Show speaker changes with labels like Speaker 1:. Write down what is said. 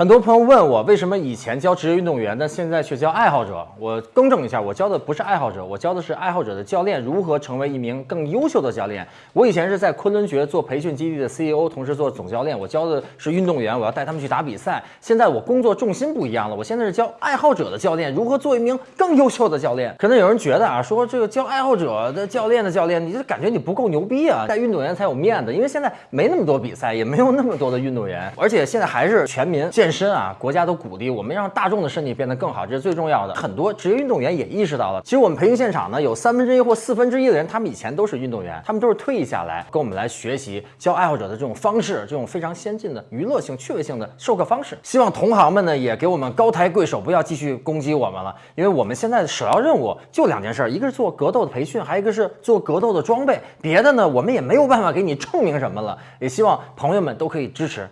Speaker 1: 很多朋友问我，为什么以前教职业运动员，但现在却教爱好者？我更正一下，我教的不是爱好者，我教的是爱好者的教练如何成为一名更优秀的教练。我以前是在昆仑决做培训基地的 CEO，同时做总教练，我教的是运动员，我要带他们去打比赛。现在我工作重心不一样了，我现在是教爱好者的教练如何做一名更优秀的教练。可能有人觉得啊，说这个教爱好者的教练的教练，你就感觉你不够牛逼啊，带运动员才有面子，因为现在没那么多比赛，也没有那么多的运动员，而且现在还是全民健。身啊，国家都鼓励我们让大众的身体变得更好，这是最重要的。很多职业运动员也意识到了，其实我们培训现场呢，有三分之一或四分之一的人，他们以前都是运动员，他们都是退役下来跟我们来学习教爱好者的这种方式，这种非常先进的娱乐性、趣味性的授课方式。希望同行们呢也给我们高抬贵手，不要继续攻击我们了，因为我们现在的首要任务就两件事儿，一个是做格斗的培训，还有一个是做格斗的装备，别的呢我们也没有办法给你证明什么了。也希望朋友们都可以支持。